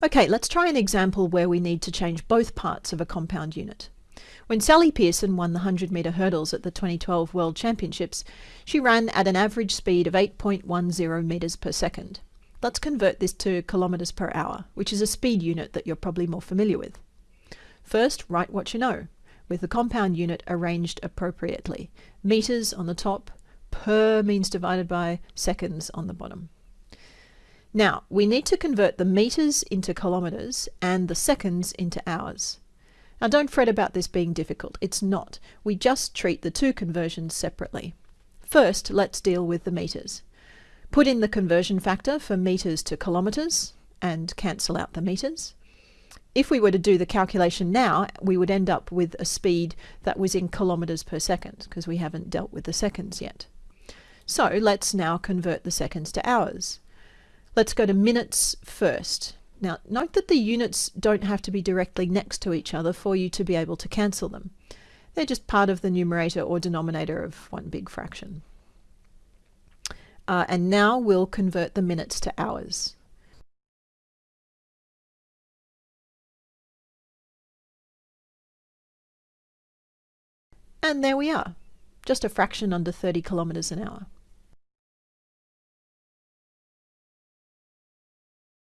Okay, let's try an example where we need to change both parts of a compound unit. When Sally Pearson won the 100 metre hurdles at the 2012 World Championships, she ran at an average speed of 8.10 metres per second. Let's convert this to kilometres per hour, which is a speed unit that you're probably more familiar with. First, write what you know, with the compound unit arranged appropriately. Metres on the top, per means divided by, seconds on the bottom. Now, we need to convert the meters into kilometers and the seconds into hours. Now, don't fret about this being difficult. It's not. We just treat the two conversions separately. First, let's deal with the meters. Put in the conversion factor for meters to kilometers and cancel out the meters. If we were to do the calculation now, we would end up with a speed that was in kilometers per second because we haven't dealt with the seconds yet. So let's now convert the seconds to hours. Let's go to minutes first. Now, note that the units don't have to be directly next to each other for you to be able to cancel them. They're just part of the numerator or denominator of one big fraction. Uh, and now we'll convert the minutes to hours. And there we are, just a fraction under 30 kilometres an hour.